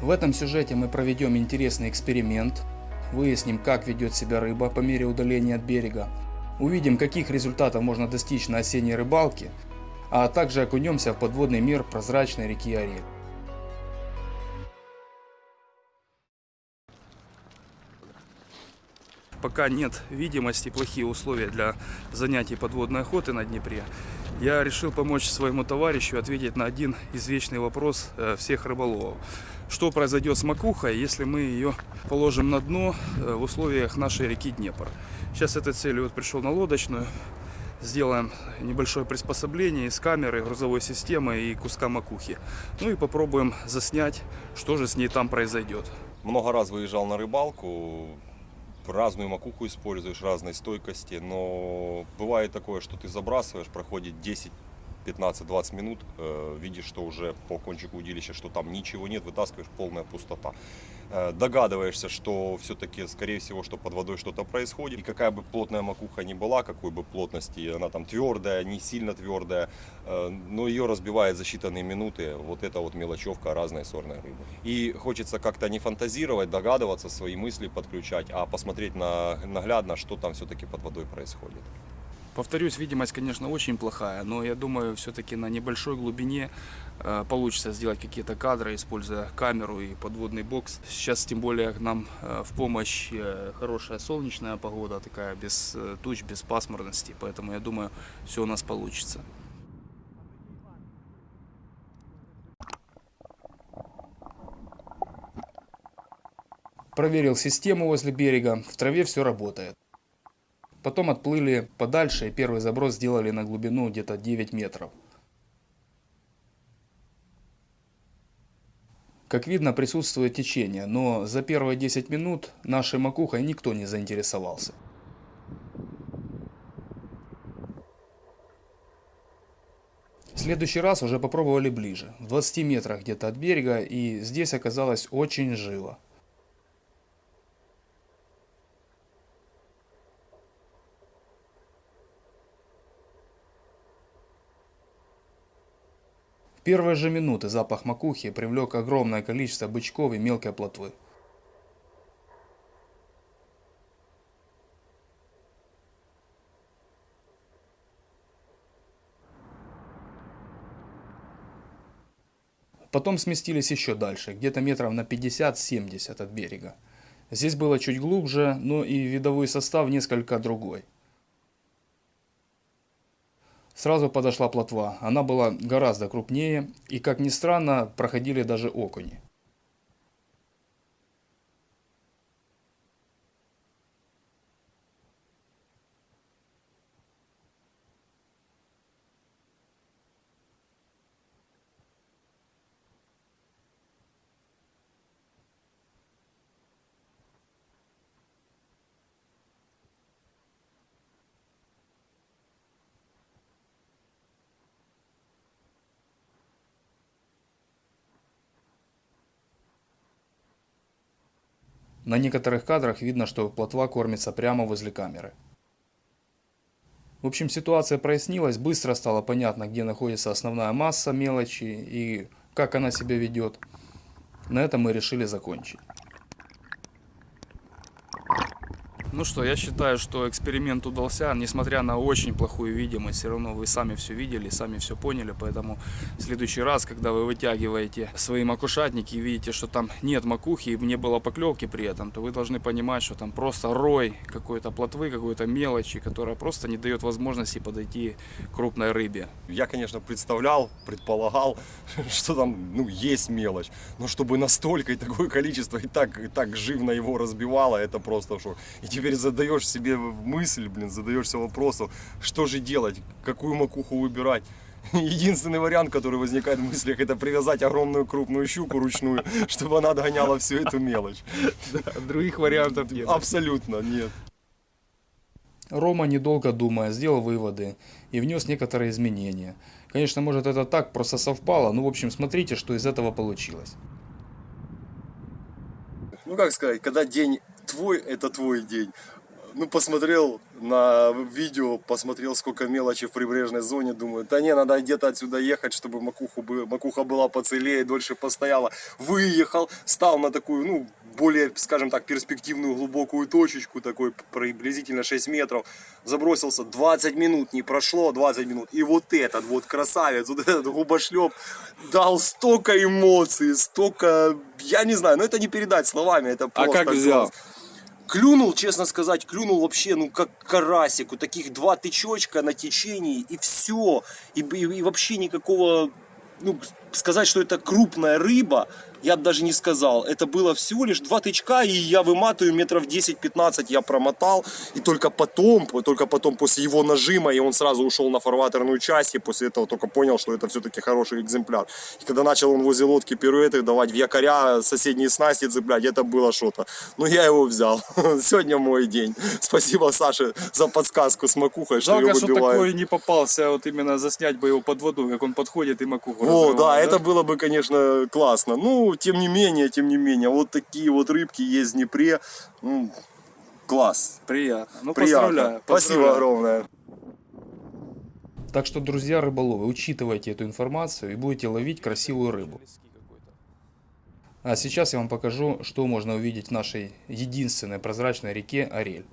В этом сюжете мы проведем интересный эксперимент, выясним, как ведет себя рыба по мере удаления от берега, увидим, каких результатов можно достичь на осенней рыбалке, а также окунемся в подводный мир прозрачной реки Орель. Пока нет видимости, плохие условия для занятий подводной охоты на Днепре, я решил помочь своему товарищу ответить на один извечный вопрос э, всех рыболовов. Что произойдет с макухой, если мы ее положим на дно э, в условиях нашей реки Днепр? Сейчас этой целью вот пришел на лодочную. Сделаем небольшое приспособление из камеры, грузовой системы и куска макухи. Ну и попробуем заснять, что же с ней там произойдет. Много раз выезжал на рыбалку, разную макуху используешь, разной стойкости, но бывает такое, что ты забрасываешь, проходит 10 15-20 минут э, видишь, что уже по кончику удилища, что там ничего нет, вытаскиваешь полная пустота. Э, догадываешься, что все-таки, скорее всего, что под водой что-то происходит. И какая бы плотная макуха ни была, какой бы плотности, она там твердая, не сильно твердая, э, но ее разбивает за считанные минуты вот эта вот мелочевка разной сорной рыбы. И хочется как-то не фантазировать, догадываться, свои мысли подключать, а посмотреть на, наглядно, что там все-таки под водой происходит. Повторюсь, видимость, конечно, очень плохая, но я думаю, все-таки на небольшой глубине э, получится сделать какие-то кадры, используя камеру и подводный бокс. Сейчас, тем более, нам э, в помощь э, хорошая солнечная погода, такая без туч, без пасмурности, поэтому я думаю, все у нас получится. Проверил систему возле берега, в траве все работает. Потом отплыли подальше и первый заброс сделали на глубину где-то 9 метров. Как видно, присутствует течение, но за первые 10 минут нашей макухой никто не заинтересовался. В следующий раз уже попробовали ближе, в 20 метрах где-то от берега, и здесь оказалось очень живо. Первые же минуты запах макухи привлек огромное количество бычков и мелкой плотвы. Потом сместились еще дальше, где-то метров на 50-70 от берега. Здесь было чуть глубже, но и видовой состав несколько другой. Сразу подошла плотва. Она была гораздо крупнее и, как ни странно, проходили даже окуни. На некоторых кадрах видно, что плотва кормится прямо возле камеры. В общем, ситуация прояснилась, быстро стало понятно, где находится основная масса мелочи и как она себя ведет. На этом мы решили закончить. Ну что, я считаю, что эксперимент удался, несмотря на очень плохую видимость, все равно вы сами все видели, сами все поняли, поэтому в следующий раз, когда вы вытягиваете свои макушатники и видите, что там нет макухи и не было поклевки при этом, то вы должны понимать, что там просто рой какой-то плотвы, какой-то мелочи, которая просто не дает возможности подойти крупной рыбе. Я, конечно, представлял, предполагал, что там ну, есть мелочь, но чтобы настолько и такое количество и так, и так живно его разбивало, это просто шок. И теперь теперь задаешь себе мысль, блин, задаешься вопросом, что же делать, какую макуху выбирать. Единственный вариант, который возникает в мыслях, это привязать огромную крупную щуку ручную, чтобы она догоняла всю эту мелочь. других вариантов нет. Абсолютно нет. Рома, недолго думая, сделал выводы и внес некоторые изменения. Конечно, может это так, просто совпало, но в общем смотрите, что из этого получилось. Ну как сказать, когда день твой, это твой день. ну, посмотрел на видео, посмотрел, сколько мелочи в прибрежной зоне, думаю, да не, надо где-то отсюда ехать, чтобы макуху, бы- макуха была поцелее, дольше постояла. Выехал, стал на такую, ну, более, скажем так, перспективную глубокую точечку, такой приблизительно 6 метров, забросился, 20 минут не прошло, 20 минут, и вот этот вот красавец, вот этот губошлеп дал столько эмоций, столько, я не знаю, но это не передать словами, это А просто как взял? класс. Клюнул, честно сказать, клюнул вообще, ну, как карасик. У таких два тычочка на течении, и все. И, и- и вообще никакого, ну, сказать, что это крупная рыба, я бы даже не сказал. Это было всего лишь два тычка, и я выматываю метров 10-15 я промотал. И только потом, только потом после его нажима, и он сразу ушел на фарватерную часть, и после этого только понял, что это все-таки хороший экземпляр. И когда начал он возле лодки пируэты давать в якоря, соседние снасти цеплять, это было что-то. Но я его взял. Сегодня мой день. Спасибо, Саше, за подсказку с макухой, что Жалко, ее что выбивают. такой не попался, вот именно заснять бы его под воду, как он подходит и макуху О, разрывает, да, это было бы, конечно, классно. Ну, тем не менее, тем не менее, вот такие вот рыбки есть в Днепре. Ну, класс. Приятно. Ну, Приятно. поздравляю. Спасибо поздравляю. огромное. Так что, друзья рыболовы, учитывайте эту информацию и будете ловить красивую рыбу. А сейчас я вам покажу, что можно увидеть в нашей единственной прозрачной реке Орель.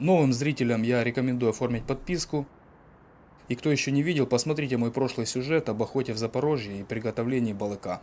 Новым зрителям я рекомендую оформить подписку. И кто еще не видел, посмотрите мой прошлый сюжет об охоте в Запорожье и приготовлении балыка.